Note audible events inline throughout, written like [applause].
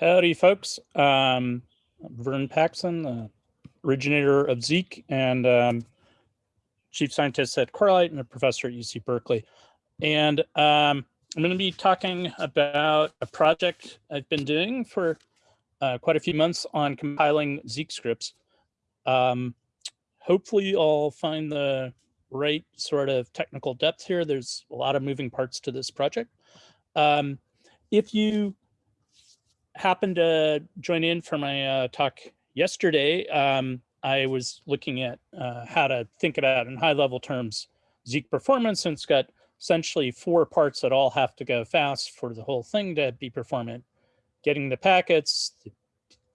Howdy, folks. Um, Vern Paxson, the originator of Zeek and um, chief scientist at Corelight and a professor at UC Berkeley. And um, I'm going to be talking about a project I've been doing for uh, quite a few months on compiling Zeek scripts. Um, hopefully I'll find the right sort of technical depth here. There's a lot of moving parts to this project. Um, if you happened to join in for my uh, talk yesterday, um, I was looking at uh, how to think about in high level terms Zeek performance and it's got essentially four parts that all have to go fast for the whole thing to be performant. Getting the packets,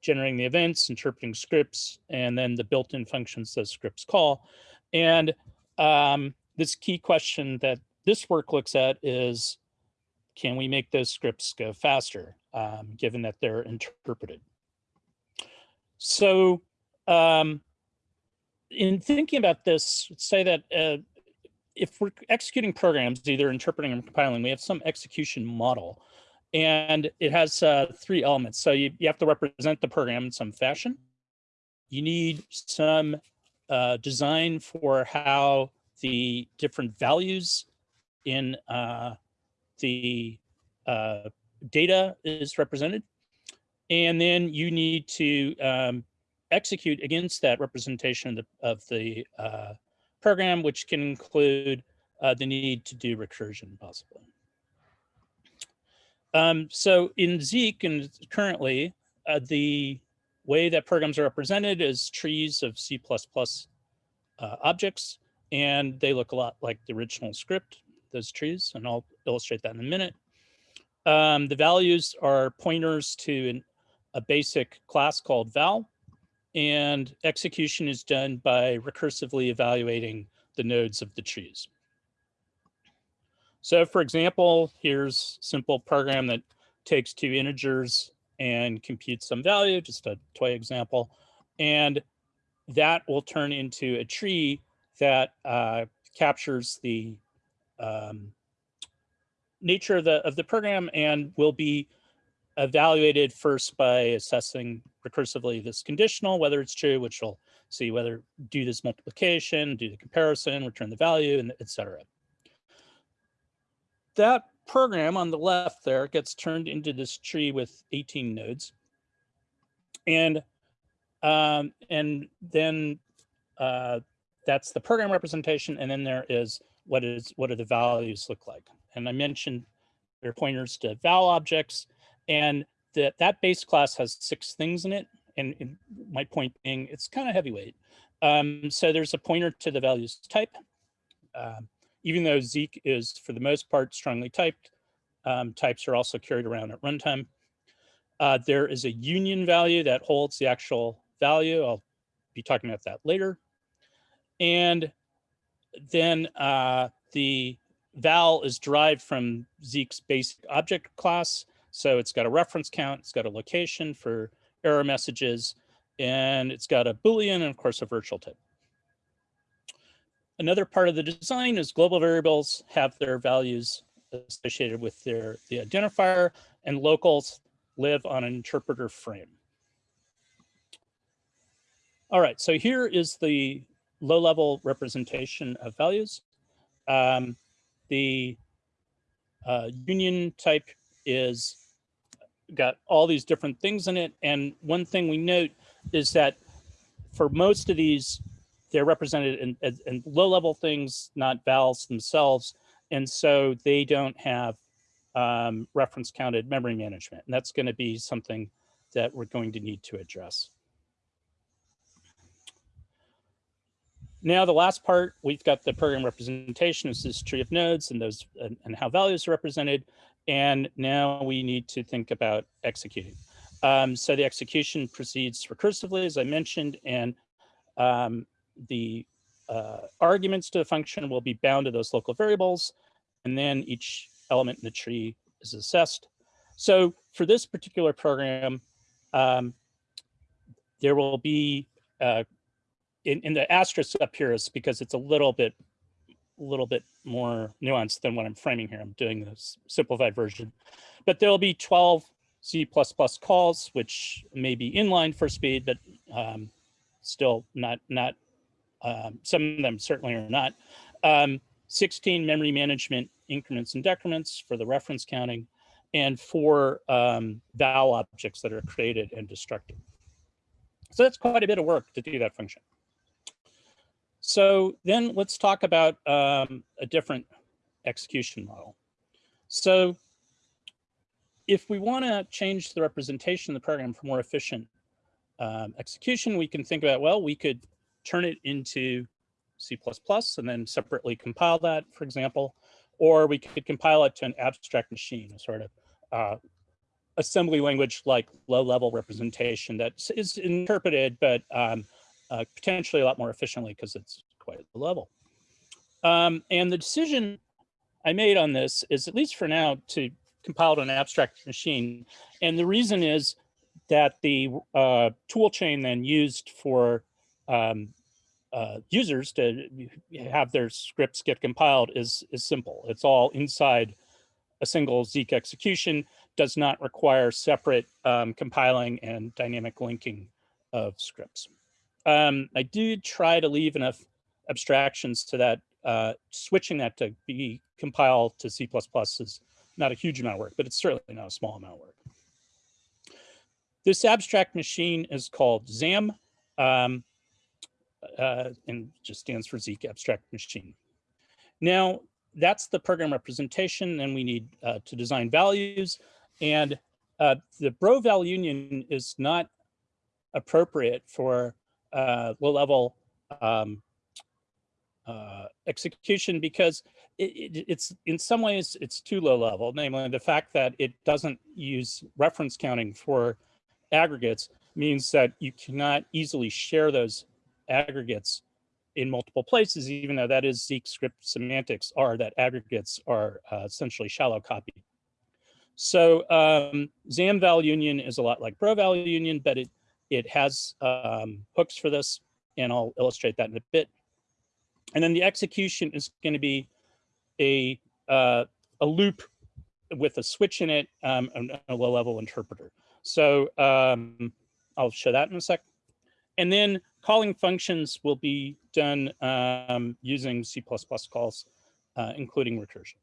generating the events, interpreting scripts, and then the built-in functions those scripts call. And um, this key question that this work looks at is, can we make those scripts go faster? Um, given that they're interpreted. So um, in thinking about this, say that uh, if we're executing programs, either interpreting or compiling, we have some execution model and it has uh, three elements. So you, you have to represent the program in some fashion. You need some uh, design for how the different values in uh, the uh, data is represented. And then you need to um, execute against that representation of the, of the uh, program, which can include uh, the need to do recursion possibly. Um, so in Zeek and currently, uh, the way that programs are represented is trees of C++ uh, objects, and they look a lot like the original script, those trees, and I'll illustrate that in a minute. Um, the values are pointers to an, a basic class called val, and execution is done by recursively evaluating the nodes of the trees. So for example, here's simple program that takes two integers and computes some value, just a toy example, and that will turn into a tree that uh, captures the um, nature of the of the program and will be evaluated first by assessing recursively this conditional, whether it's true, which will see whether do this multiplication, do the comparison, return the value, and etc. That program on the left there gets turned into this tree with 18 nodes. And um, and then uh, that's the program representation. And then there is what is what do the values look like? And I mentioned there are pointers to val objects and that that base class has six things in it. And, my point being, it's kind of heavyweight. Um, so there's a pointer to the values type. Um, even though Zeek is for the most part strongly typed, um, types are also carried around at runtime. Uh, there is a union value that holds the actual value. I'll be talking about that later. And then uh, the val is derived from Zeek's basic object class. So it's got a reference count, it's got a location for error messages, and it's got a Boolean and of course a virtual type. Another part of the design is global variables have their values associated with their the identifier and locals live on an interpreter frame. All right, so here is the low level representation of values. Um, the uh, union type is got all these different things in it. And one thing we note is that for most of these, they're represented in, in low level things, not vals themselves. And so they don't have um, reference counted memory management. And that's going to be something that we're going to need to address. Now the last part, we've got the program representation. Is this is tree of nodes and those and, and how values are represented. And now we need to think about executing. Um, so the execution proceeds recursively, as I mentioned, and um, the uh, arguments to the function will be bound to those local variables, and then each element in the tree is assessed. So for this particular program, um, there will be uh, in, in the asterisk up here is because it's a little bit a little bit more nuanced than what I'm framing here. I'm doing this simplified version, but there'll be 12 C++ calls, which may be inline for speed, but um, still not, not um, some of them certainly are not. Um, 16 memory management increments and decrements for the reference counting, and four um, val objects that are created and destructed. So that's quite a bit of work to do that function. So then let's talk about um, a different execution model. So if we want to change the representation of the program for more efficient um, execution, we can think about, well, we could turn it into C++ and then separately compile that, for example, or we could compile it to an abstract machine, a sort of uh, assembly language like low level representation that is interpreted, but um, uh, potentially a lot more efficiently because it's quite low level. Um, and the decision I made on this is, at least for now, to compile to an abstract machine. And the reason is that the uh, tool chain then used for um, uh, users to have their scripts get compiled is, is simple. It's all inside a single Zeek execution, does not require separate um, compiling and dynamic linking of scripts. Um, I did try to leave enough abstractions to that. Uh, switching that to be compiled to C++ is not a huge amount of work, but it's certainly not a small amount of work. This abstract machine is called ZAM, um, uh, and just stands for Zeek Abstract Machine. Now, that's the program representation, and we need uh, to design values. And uh, the Broval union is not appropriate for uh, low level um, uh, execution because it, it, it's in some ways it's too low level, namely the fact that it doesn't use reference counting for aggregates means that you cannot easily share those aggregates in multiple places, even though that is Zeek script semantics are that aggregates are uh, essentially shallow copy. So um, ZAM val union is a lot like BroVal union, but it, it has um, hooks for this, and I'll illustrate that in a bit. And then the execution is going to be a, uh, a loop with a switch in it, um, and a low level interpreter. So um, I'll show that in a sec. And then calling functions will be done um, using C++ calls, uh, including recursion.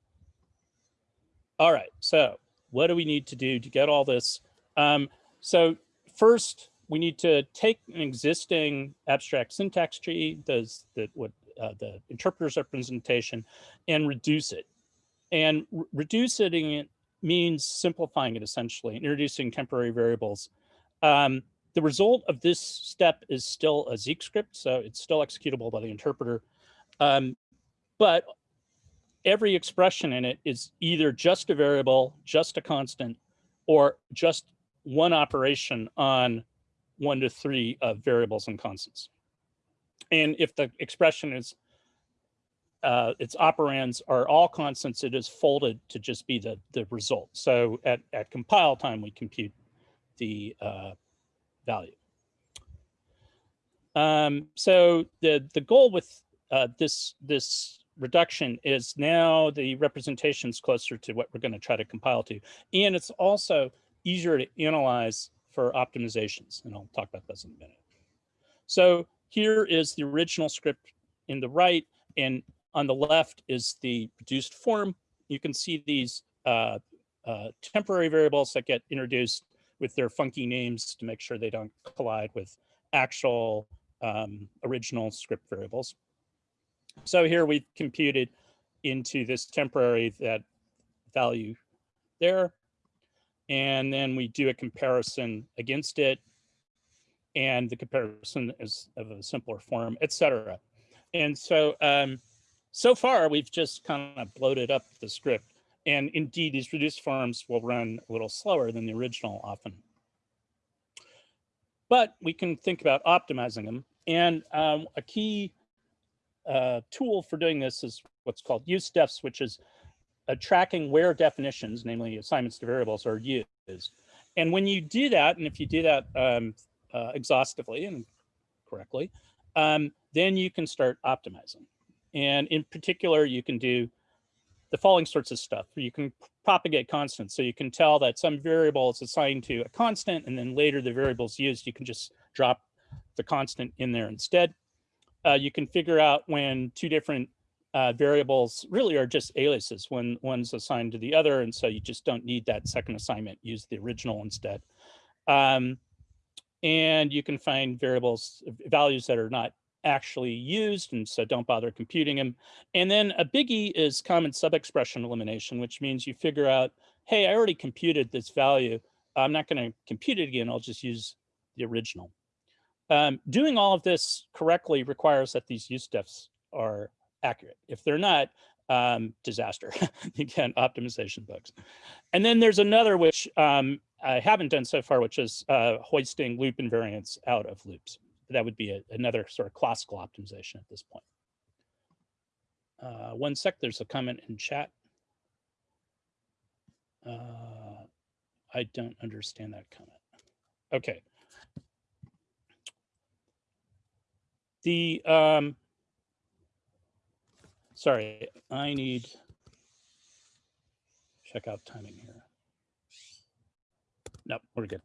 All right, so what do we need to do to get all this? Um, so first, we need to take an existing abstract syntax tree, does that what uh, the interpreter's representation, and reduce it. And re reducing it means simplifying it essentially, introducing temporary variables. Um, the result of this step is still a Zeek script, so it's still executable by the interpreter. Um, but every expression in it is either just a variable, just a constant, or just one operation on one to three of variables and constants. And if the expression is, uh, its operands are all constants, it is folded to just be the, the result. So at, at compile time, we compute the uh, value. Um, so the, the goal with uh, this, this reduction is now the representation is closer to what we're going to try to compile to. And it's also easier to analyze for optimizations. And I'll talk about this in a minute. So here is the original script in the right, and on the left is the reduced form. You can see these uh, uh, temporary variables that get introduced with their funky names to make sure they don't collide with actual um, original script variables. So here we've computed into this temporary that value there. And then we do a comparison against it. And the comparison is of a simpler form, etc. And so, um, so far we've just kind of bloated up the script. And indeed, these reduced forms will run a little slower than the original often. But we can think about optimizing them. And um, a key uh, tool for doing this is what's called use defs, which is uh, tracking where definitions, namely assignments to variables, are used. And when you do that, and if you do that um, uh, exhaustively and correctly, um, then you can start optimizing. And in particular, you can do the following sorts of stuff. You can propagate constants. So you can tell that some variable is assigned to a constant and then later the variable is used. You can just drop the constant in there instead. Uh, you can figure out when two different uh, variables really are just aliases when one's assigned to the other. And so you just don't need that second assignment, use the original instead. Um, and you can find variables, values that are not actually used, and so don't bother computing them. And then a biggie is common subexpression elimination, which means you figure out, hey, I already computed this value. I'm not going to compute it again. I'll just use the original. Um, doing all of this correctly requires that these use defs are accurate. If they're not, um, disaster. [laughs] Again, optimization bugs. And then there's another which um, I haven't done so far, which is uh, hoisting loop invariants out of loops. That would be a, another sort of classical optimization at this point. Uh, one sec, there's a comment in chat. Uh, I don't understand that comment. Okay. The um, sorry, I need check out timing here. No, we're good.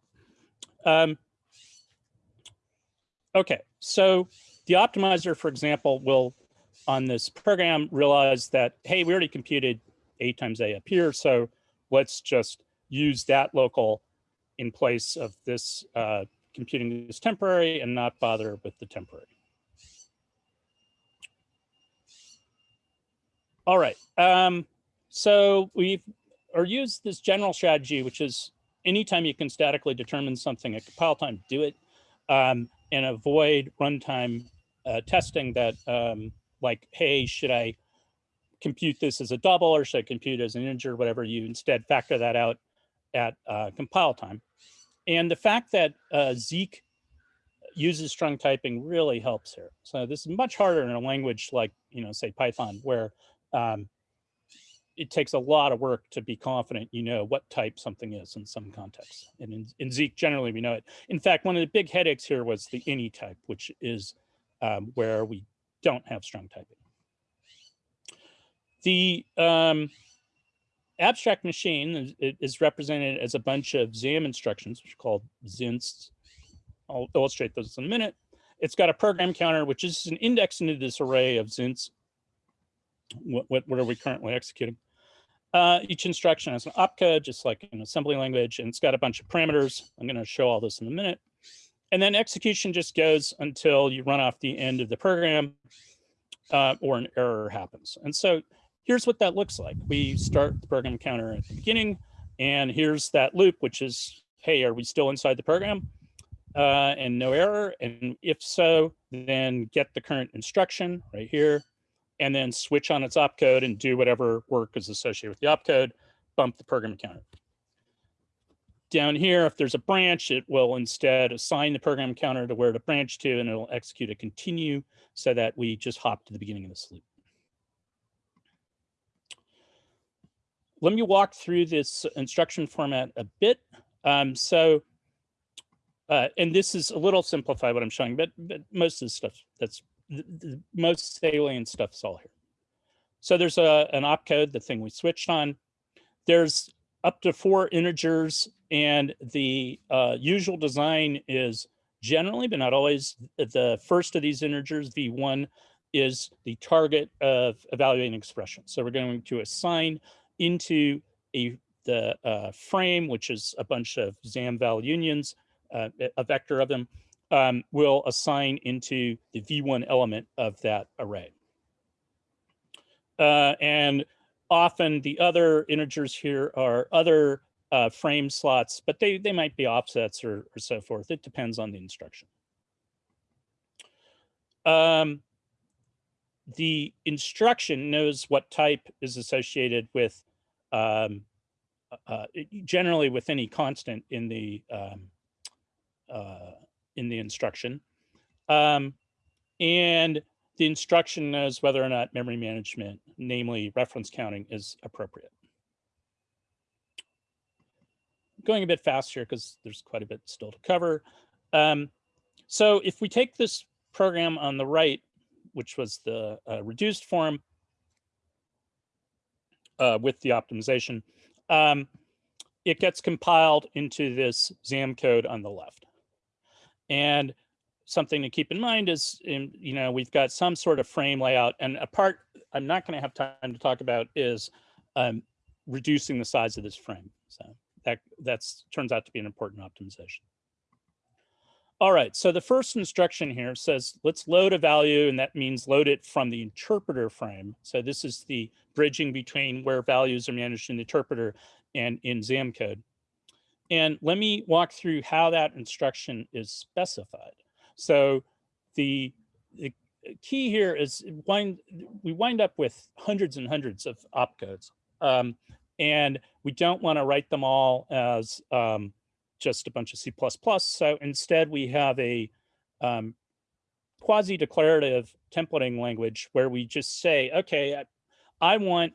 Um, okay, so the optimizer, for example, will on this program realize that, hey, we already computed a times a up here, so let's just use that local in place of this uh, computing this temporary and not bother with the temporary. All right. Um, so we've or use this general strategy, which is anytime you can statically determine something at compile time, do it, um, and avoid runtime uh, testing that um, like, hey, should I compute this as a double or should I compute as an integer, whatever you instead factor that out at uh, compile time. And the fact that uh, Zeek uses strong typing really helps here. So this is much harder in a language like, you know, say Python, where um, it takes a lot of work to be confident you know what type something is in some contexts. And in, in Zeek, generally, we know it. In fact, one of the big headaches here was the any type, which is um, where we don't have strong typing. The um, abstract machine is, is, represented as a bunch of ZAM instructions, which are called ZINSTs. I'll illustrate those in a minute. It's got a program counter, which is an index into this array of ZINSTs what, what, what are we currently executing? Uh, each instruction has an opcode, just like an assembly language, and it's got a bunch of parameters. I'm going to show all this in a minute. And then execution just goes until you run off the end of the program uh, or an error happens. And so here's what that looks like. We start the program counter at the beginning, and here's that loop, which is, hey, are we still inside the program? Uh, and no error. And if so, then get the current instruction right here and then switch on its opcode and do whatever work is associated with the opcode, bump the program counter. Down here, if there's a branch, it will instead assign the program counter to where to branch to, and it'll execute a continue so that we just hop to the beginning of this loop. Let me walk through this instruction format a bit. Um, so, uh, and this is a little simplified what I'm showing, but, but most of the stuff that's the, the most salient stuff is all here. So there's a, an opcode, the thing we switched on. There's up to four integers and the uh, usual design is generally, but not always, the first of these integers, V1, is the target of evaluating expression. So we're going to assign into a the uh, frame, which is a bunch of ZAM val unions, uh, a vector of them, um, will assign into the V1 element of that array. Uh, and often the other integers here are other uh, frame slots, but they, they might be offsets or, or so forth. It depends on the instruction. Um, the instruction knows what type is associated with um, uh, generally with any constant in the um, uh, in the instruction. Um, and the instruction knows whether or not memory management, namely reference counting, is appropriate. Going a bit faster because there's quite a bit still to cover. Um, so if we take this program on the right, which was the uh, reduced form, uh, with the optimization, um, it gets compiled into this ZAM code on the left. And something to keep in mind is, in, you know, we've got some sort of frame layout and a part I'm not going to have time to talk about is um, reducing the size of this frame. So that that's turns out to be an important optimization. All right, so the first instruction here says, let's load a value, and that means load it from the interpreter frame. So this is the bridging between where values are managed in the interpreter and in ZAM code. And let me walk through how that instruction is specified. So the, the key here is wind, we wind up with hundreds and hundreds of opcodes. Um, and we don't want to write them all as um, just a bunch of C++. So instead we have a um, quasi-declarative templating language where we just say, okay, I, I want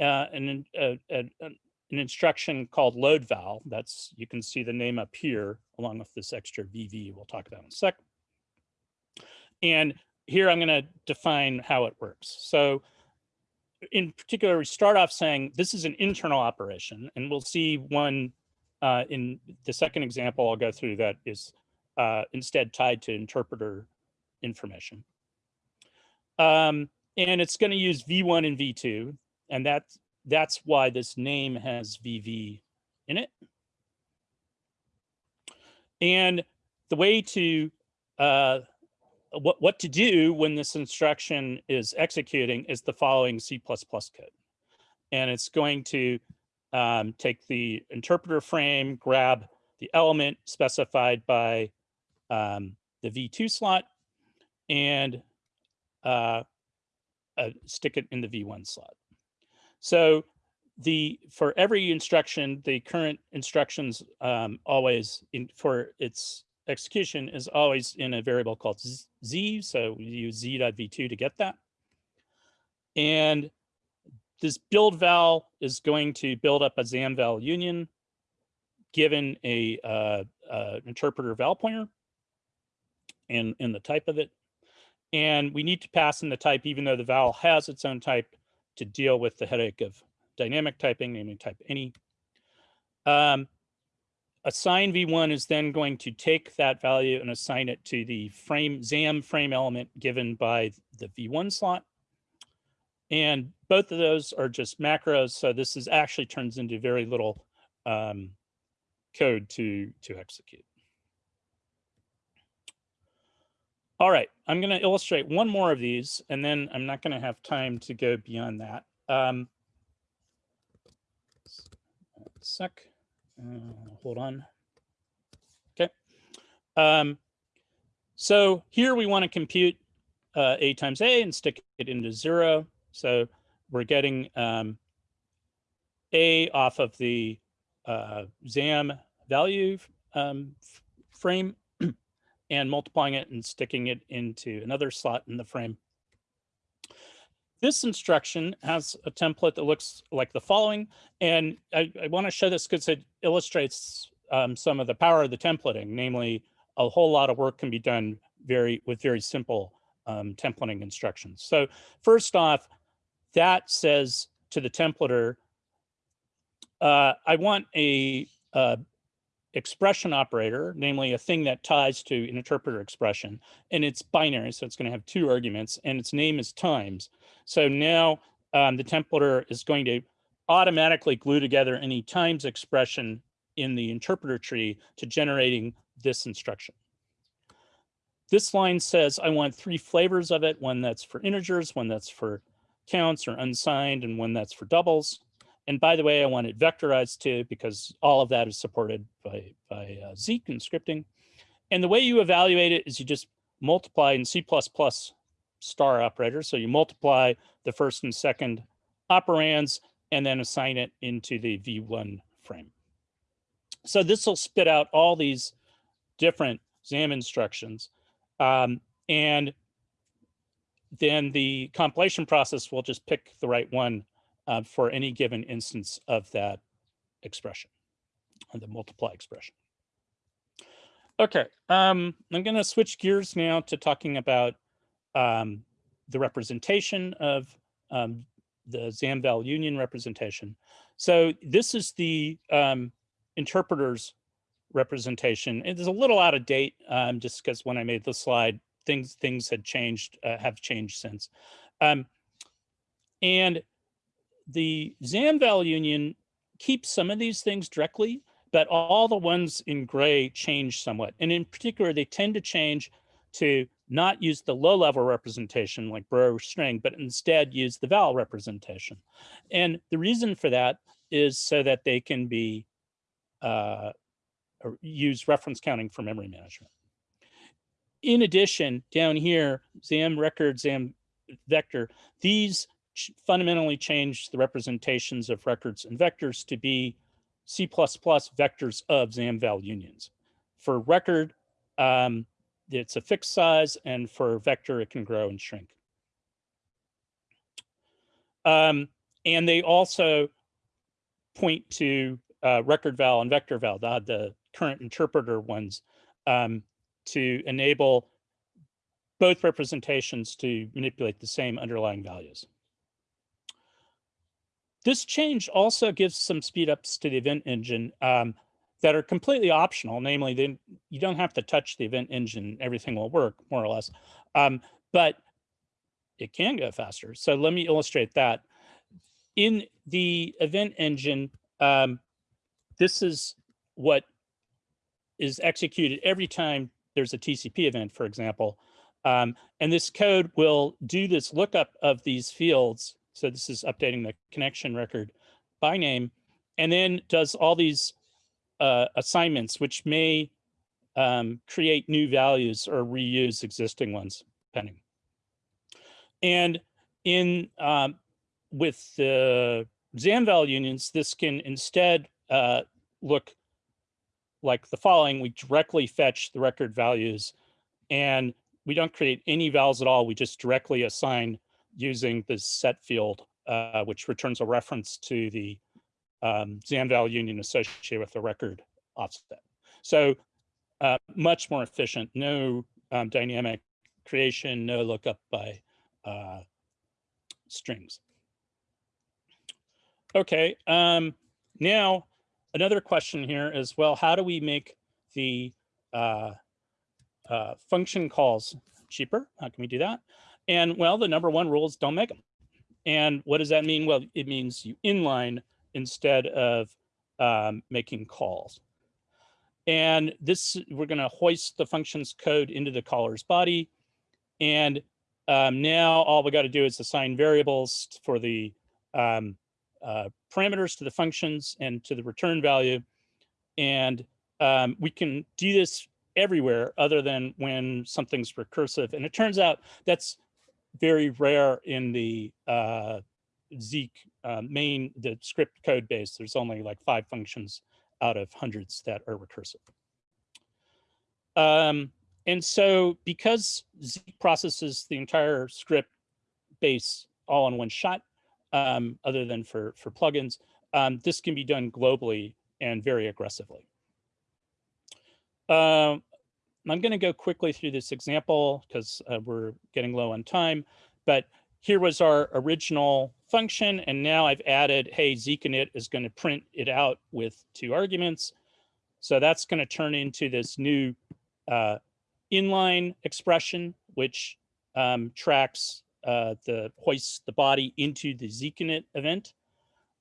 uh, an, a, a, an instruction called load val. That's, you can see the name up here along with this extra VV we'll talk about in a sec. And here I'm gonna define how it works. So in particular, we start off saying this is an internal operation and we'll see one uh, in the second example I'll go through that is uh, instead tied to interpreter information. Um, and it's going to use V1 and V2, and that's, that's why this name has VV in it. And the way to, uh, what, what to do when this instruction is executing is the following C++ code. And it's going to um, take the interpreter frame, grab the element specified by um, the V2 slot, and uh, uh, stick it in the V1 slot. So the for every instruction, the current instructions um, always in, for its execution is always in a variable called z. So we use z.v2 to get that. And this build val is going to build up a ZAM val union given a uh, uh, interpreter val pointer and, and the type of it. And we need to pass in the type, even though the val has its own type to deal with the headache of dynamic typing, namely type any. Um, assign v1 is then going to take that value and assign it to the frame ZAM frame element given by the v1 slot. And both of those are just macros. So this is actually turns into very little um, code to, to execute. All right, I'm going to illustrate one more of these, and then I'm not going to have time to go beyond that. Um, sec, uh, hold on. Okay. Um, so here we want to compute uh, a times a and stick it into zero. So we're getting um, A off of the uh, ZAM value um, frame and multiplying it and sticking it into another slot in the frame. This instruction has a template that looks like the following. And I, I want to show this because it illustrates um, some of the power of the templating, namely a whole lot of work can be done very with very simple um, templating instructions. So first off, that says to the templater, uh, I want a uh, expression operator, namely a thing that ties to an interpreter expression, and it's binary, so it's going to have two arguments, and its name is times. So now um, the templater is going to automatically glue together any times expression in the interpreter tree to generating this instruction. This line says I want three flavors of it, one that's for integers, one that's for counts or unsigned and one that's for doubles. And by the way, I want it vectorized too, because all of that is supported by, by uh, Zeek and scripting. And the way you evaluate it is you just multiply in C++ star operator. So you multiply the first and second operands and then assign it into the V1 frame. So this will spit out all these different ZAM instructions. Um, and then the compilation process will just pick the right one uh, for any given instance of that expression, the multiply expression. Okay, um, I'm going to switch gears now to talking about um, the representation of um, the Zamval union representation. So this is the um, interpreter's representation. It is a little out of date um, just because when I made the slide, things things had changed, uh, have changed since. Um, and the Zamval union keeps some of these things directly, but all the ones in gray change somewhat. And in particular, they tend to change to not use the low level representation like bro string, but instead use the val representation. And the reason for that is so that they can be uh, use reference counting for memory management. In addition, down here, ZAM record, ZAM vector, these fundamentally change the representations of records and vectors to be C++ vectors of ZAMVAL unions. For record, um, it's a fixed size, and for vector, it can grow and shrink. Um, and they also point to uh, record val and vector val, the, the current interpreter ones, um, to enable both representations to manipulate the same underlying values. This change also gives some speed ups to the event engine um, that are completely optional. Namely, you don't have to touch the event engine; everything will work more or less. Um, but it can go faster. So let me illustrate that. In the event engine, um, this is what is executed every time there's a TCP event, for example. Um, and this code will do this lookup of these fields. So this is updating the connection record by name, and then does all these uh, assignments, which may um, create new values or reuse existing ones, depending. And in um, with the Zamval unions, this can instead uh, look like the following. We directly fetch the record values and we don't create any vals at all. We just directly assign using the set field, uh, which returns a reference to the um, Zamval union associated with the record offset. So uh, much more efficient, no um, dynamic creation, no lookup by uh, strings. Okay, um, now another question here is, well, how do we make the uh, uh, function calls cheaper? How can we do that? And well, the number one rule is don't make them. And what does that mean? Well, it means you inline instead of um, making calls. And this, we're gonna hoist the functions code into the caller's body. And um, now all we gotta do is assign variables for the um, uh, parameters to the functions and to the return value. And um, we can do this everywhere other than when something's recursive. And it turns out that's very rare in the uh, Zeek uh, main, the script code base. There's only like five functions out of hundreds that are recursive. Um, and so because Zeek processes the entire script base all in one shot, um, other than for, for plugins, um, this can be done globally and very aggressively. Uh, I'm going to go quickly through this example because uh, we're getting low on time, but here was our original function. And now I've added, hey, Zeek_init is going to print it out with two arguments. So that's going to turn into this new uh, inline expression, which um, tracks uh, the hoist the body into the Zeek_init event.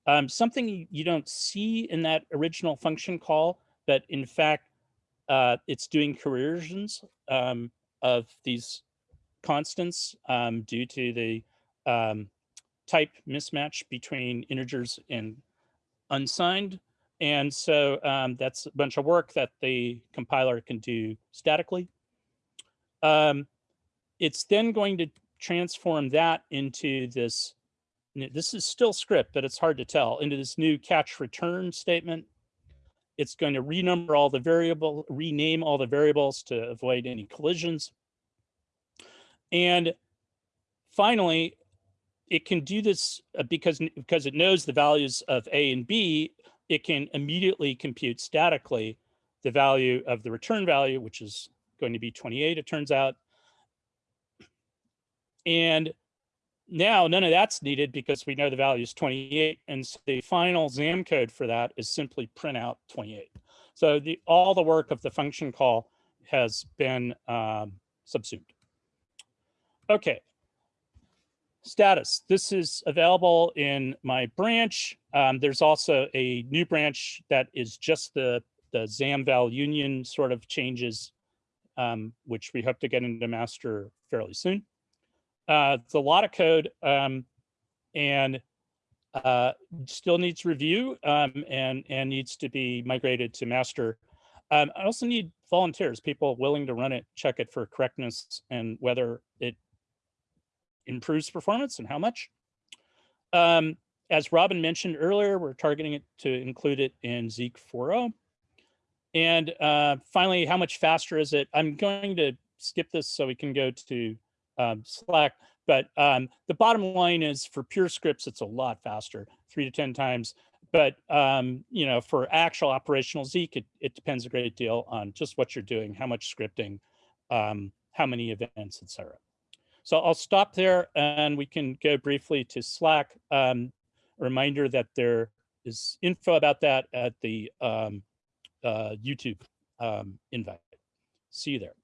Um, something you don't see in that original function call, but in fact, uh, it's doing coercions um, of these constants um, due to the um, type mismatch between integers and unsigned. And so um, that's a bunch of work that the compiler can do statically. Um, it's then going to transform that into this, this is still script, but it's hard to tell, into this new catch return statement. It's going to renumber all the variable, rename all the variables to avoid any collisions. And finally, it can do this uh, because, because it knows the values of A and B, it can immediately compute statically the value of the return value, which is going to be 28, it turns out. And now none of that's needed because we know the value is 28 and so the final ZAM code for that is simply print out 28. So the all the work of the function call has been um, subsumed. Okay. Status. This is available in my branch. Um, there's also a new branch that is just the, the ZAM-val union sort of changes, um, which we hope to get into master fairly soon. Uh, it's a lot of code um, and uh, still needs review um, and, and needs to be migrated to master. Um, I also need volunteers, people willing to run it, check it for correctness and whether it improves performance and how much. Um, as Robin mentioned earlier, we're targeting it to include it in Zeek 4.0. And uh, finally, how much faster is it? I'm going to skip this so we can go to um, Slack. But um, the bottom line is for pure scripts, it's a lot faster, three to 10 times. But, um, you know, for actual operational Zeek, it, it depends a great deal on just what you're doing, how much scripting, um, how many events, et cetera. So I'll stop there and we can go briefly to Slack. Um, reminder that there is info about that at the um, uh, YouTube invite. See you there.